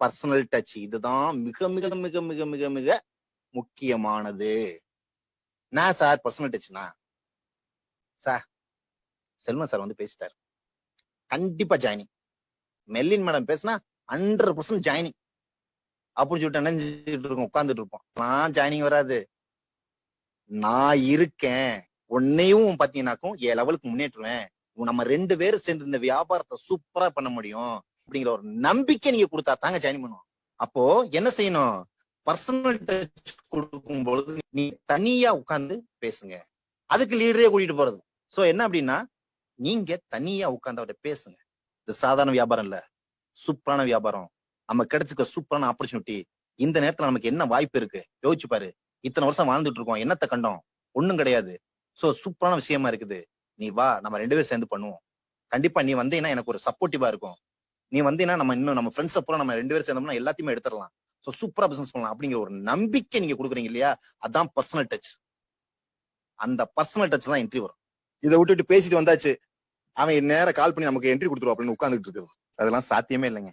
Personal touch இதுதான் மிக மிக மிக மிக மிக மிக முக்கியமானது. நான் சார்? பர்சனல் டச்னா சார் செல்வன் சார் வந்து பேசிட்டாரு. கண்டிப்பா ஜாயினிங் மெல்லின் மேடம் பேசினா ஹண்ட்ரட் பர்சன்ட் ஜாயினிங் அப்படின்னு சொல்லிட்டு நினைஞ்சிட்டு இருக்கோம் உட்கார்ந்துட்டு இருப்போம். நான் ஜாயினிங் வராது. நான் இருக்கேன். உன்னையும் பாத்தீங்கன்னாக்கும் என் லெவலுக்கு முன்னேற்றுவேன். நம்ம ரெண்டு பேரும் சேர்ந்து இந்த வியாபாரத்தை சூப்பரா பண்ண முடியும். அப்படிங்கிற ஒரு நம்பிக்கை நீங்க கொடுத்தா தாங்க ஜாயின் பண்ணுவோம். அப்போ என்ன செய்யணும்? பர்சனல் டச் கொடுக்கும் பொழுது நீ தனியா உட்கார்ந்து பேசுங்க. அதுக்கு லீடரே கூட்டிட்டு போறது. சோ என்ன அப்படின்னா நீங்க தனியா உட்கார்ந்து அவர்கிட்ட பேசுங்க. இது சாதாரண வியாபாரம் இல்ல. சூப்பரான வியாபாரம். நம்ம கிடைச்சிருக்க சூப்பரான ஆப்பர்ச்சுனிட்டி இந்த நேரத்துல நமக்கு என்ன வாய்ப்பு இருக்கு? யோசிச்சு பாரு. இத்தனை வருஷம் வாழ்ந்துட்டு இருக்கோம். என்னத்த கண்டோம்? ஒண்ணும் கிடையாது. சோ சூப்பரான விஷயமா இருக்குது. நீ வா நம்ம ரெண்டு பேரும் சேர்ந்து பண்ணுவோம். கண்டிப்பா நீ வந்தீங்கன்னா எனக்கு ஒரு சப்போர்ட்டிவா இருக்கும். நீ வந்தீங்கன்னா நம்ம இன்னும் நம்ம ஃப்ரெண்ட்ஸ் அப்புறம் நம்ம ரெண்டு பேரும் சேர்ந்தோம்னா எல்லாத்தையுமே எடுத்துடலாம். சோ சூப்பரா பிசினஸ் பண்ணலாம் அப்படிங்கிற ஒரு நம்பிக்கை நீங்க கொடுக்குறீங்க இல்லையா? அதான் பர்சனல் டச் அந்த பர்சனல் டச் தான் என்ட்ரி வரும். இதை விட்டுட்டு பேசிட்டு வந்தாச்சு அவன் நேரம் கால் பண்ணி நமக்கு என்ட்ரி கொடுத்துருவோம் அப்படின்னு உட்காந்துட்டு இருக்குது. அதெல்லாம் சாத்தியமே இல்லைங்க.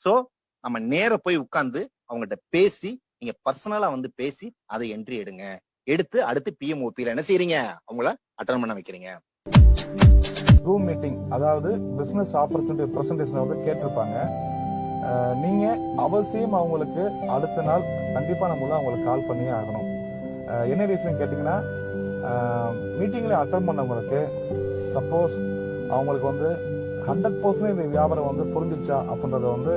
சோ நம்ம நேர போய் உட்கார்ந்து அவங்ககிட்ட பேசி நீங்க பர்சனலா வந்து பேசி அதை என்ட்ரி எடுங்க. எடுத்து அடுத்து பிஎம்ஓபியில என்ன செய்யறீங்க அவங்கள அட்டன் பண்ண வைக்கிறீங்க. ஜூம் மீட்டிங் அதாவது பிசினஸ் ஆப்பர்ச்சுனிட்டி பிரசன்டேஷன் வந்து கேட்டிருப்பாங்க. நீங்க அவசியம் அவங்களுக்கு அடுத்த நாள் கண்டிப்பா நம்ம அவங்களுக்கு கால் பண்ணியே ஆகணும். என்ன ரீசன் கேட்டீங்கன்னா மீட்டிங்ல அட்டன் பண்ணவங்களுக்கு சப்போஸ் அவங்களுக்கு வந்து ஹண்ட்ரட் பர்சன்ட் இந்த வியாபாரம் வந்து புரிஞ்சிச்சா அப்படின்றத வந்து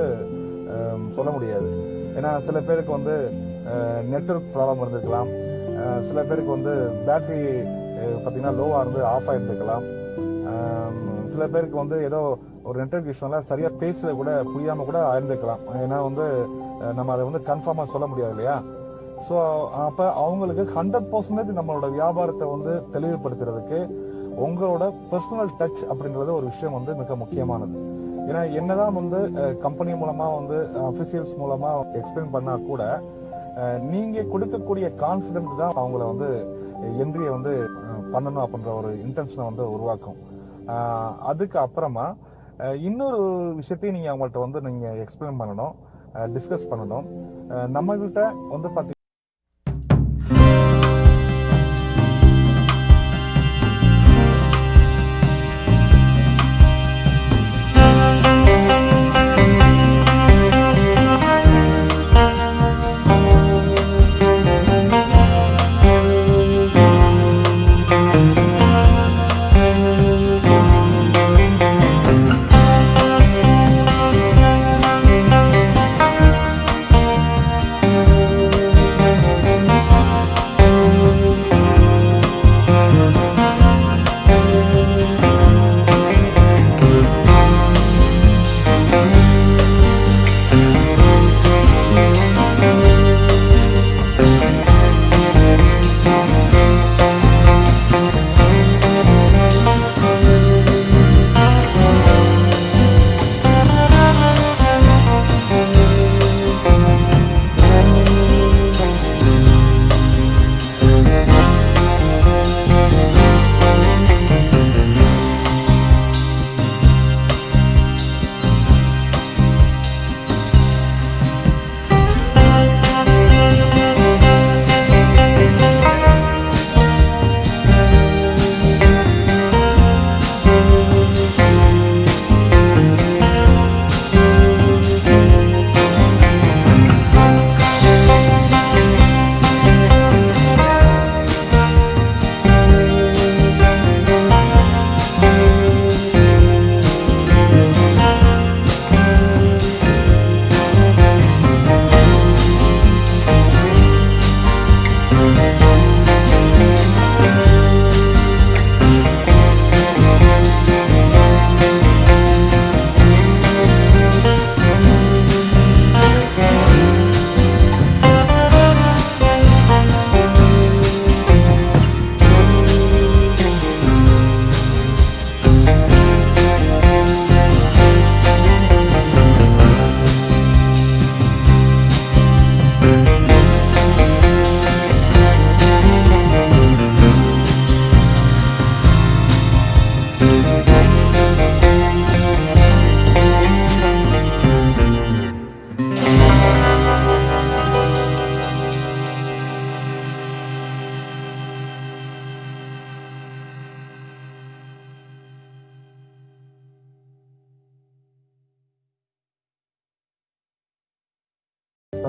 சொல்ல முடியாது. ஏன்னா சில பேருக்கு வந்து நெட்ஒர்க் ப்ராப்ளம் இருந்திருக்கலாம். சில பேருக்கு வந்து பேட்டரி பார்த்தீங்கன்னா லோவாக இருந்து ஆஃப் ஆகிருந்துக்கலாம் சில பேருக்கு வந்து ஏதோ ஒரு நெட்ஒர்க் இஷ்யூனால சரியாக பேசல கூட புரியாமல் கூட ஆயிருந்துக்கலாம். ஏன்னா வந்து நம்ம அதை வந்து கன்ஃபார்மாக சொல்ல முடியாது இல்லையா? ஸோ அப்போ அவங்களுக்கு ஹண்ட்ரட் பர்சன்டேஜ் நம்மளோட வியாபாரத்தை வந்து தெளிவுபடுத்துறதுக்கு உங்களோட பர்சனல் டச் அப்படின்றது ஒரு விஷயம் வந்து மிக முக்கியமானது. ஏன்னா என்னதான் வந்து கம்பெனி மூலமா வந்து அபிஷியல்ஸ் மூலமா எக்ஸ்பிளைன் பண்ணா கூட நீங்க கொடுக்கக்கூடிய கான்பிடன்ட் தான் அவங்கள வந்து எந்திரிய வந்து பண்ணணும் அப்படின்ற ஒரு இன்டென்ஷனை வந்து உருவாக்கும். அதுக்கு அப்புறமா இன்னொரு விஷயத்தையும் நீங்கள் அவங்கள்ட்ட வந்து நீங்கள் எக்ஸ்பிளைன் பண்ணணும் டிஸ்கஸ் பண்ணணும். நம்மகிட்ட வந்து பார்த்தீங்கன்னா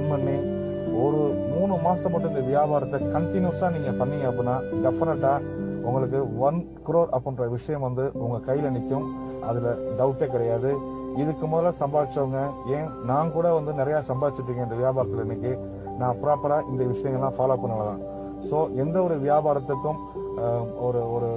ரன் பண்ணி ஒரு மூணு மாசம் மட்டும் இந்த வியாபாரத்தை கண்டினியூஸா நீங்க பண்ணீங்க அப்படின்னா டெஃபினட்டா உங்களுக்கு ஒன் குரோர் அப்படின்ற விஷயம் வந்து உங்க கையில நிற்கும் அதுல டவுட்டே கிடையாது. இதுக்கு முதல்ல சம்பாதிச்சவங்க ஏன் நான் கூட வந்து நிறைய சம்பாதிச்சிருக்கேன் இந்த வியாபாரத்தில் இன்னைக்கு. நான் ப்ராப்பரா இந்த விஷயங்கள்லாம் ஃபாலோ பண்ணலாம் ஸோ எந்த ஒரு வியாபாரத்துக்கும் ஒரு ஒரு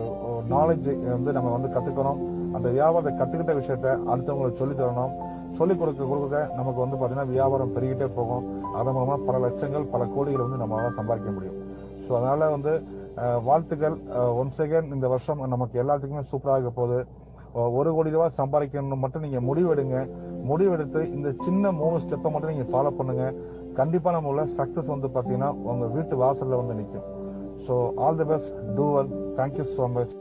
நாலேஜ் வந்து நம்ம வந்து கற்றுக்கணும் அந்த வியாபாரத்தை கற்றுக்கிட்ட விஷயத்த அடுத்தவங்களுக்கு சொல்லி தரணும். சொல்லிக் கொடுக்க கொடுக்க நமக்கு வந்து பார்த்தீங்கன்னா வியாபாரம் பெருகிட்டே போகும். அதன் மூலமாக பல லட்சங்கள் பல கோடிகள் வந்து நம்மளால் சம்பாதிக்க முடியும். ஸோ அதனால் வந்து வாழ்த்துக்கள். ஒன்ஸ் அகேன் இந்த வருஷம் நமக்கு எல்லாத்துக்குமே சூப்பராக போகுது. ஒரு கோடி ரூபாய் சம்பாதிக்கணும்னு மட்டும் நீங்கள் முடிவெடுங்க. முடிவெடுத்து இந்த சின்ன மூணு ஸ்டெப்பை மட்டும் நீங்கள் ஃபாலோ பண்ணுங்க. கண்டிப்பாக நம்ம உள்ள சக்ஸஸ் வந்து பார்த்தீங்கன்னா உங்கள் வீட்டு வாசலில் வந்து நிற்கும் so all the best do well thank you so much